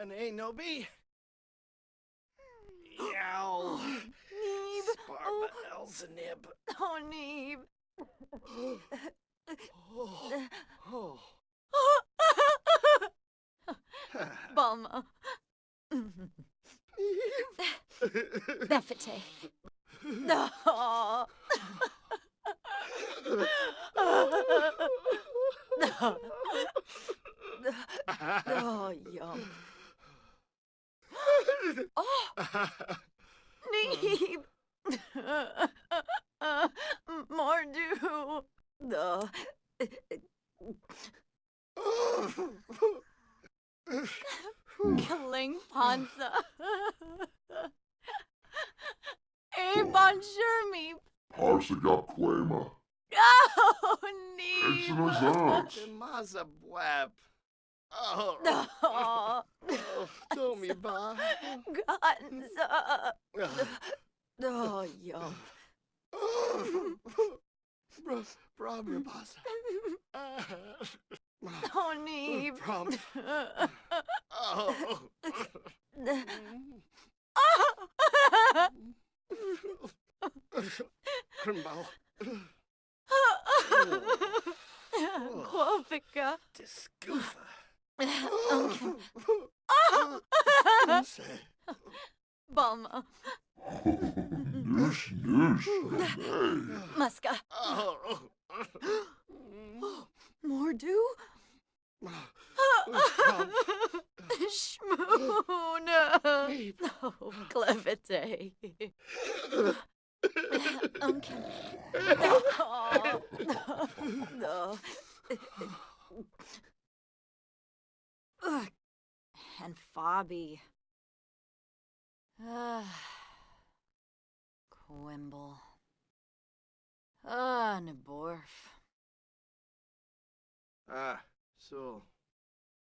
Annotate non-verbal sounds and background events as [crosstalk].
and ain't no bee. [gasps] Yow. Neeb. Sparba Elzenib. Oh, Neeb. [gasps] Oh. Oh. [gasps] Balma. Befete. No. [laughs] No. [laughs] Oh, yum. Oh, Neeb. Mordu. No. Killing Panza. Hey, bonjour, me. Parsagaquema. Oh, Neeb. Excelazant. Mazabwap. Oh. [laughs] oh. No. [laughs] Oh, Tommy Ba. Ganza. Oh, yum. Bro, Brom Basa. Oh, Neeb. Brom. Oh. Krimbal. Quafica. Discoofa. Balma. Noosh, noosh. Hey. Muska. Oh. Mordu. Brom. Schmoona. Oh, Clevite. Uncle. No. No. Ugh. And Fabi. Ah. Quimble. Ah, Neborf. Ah, so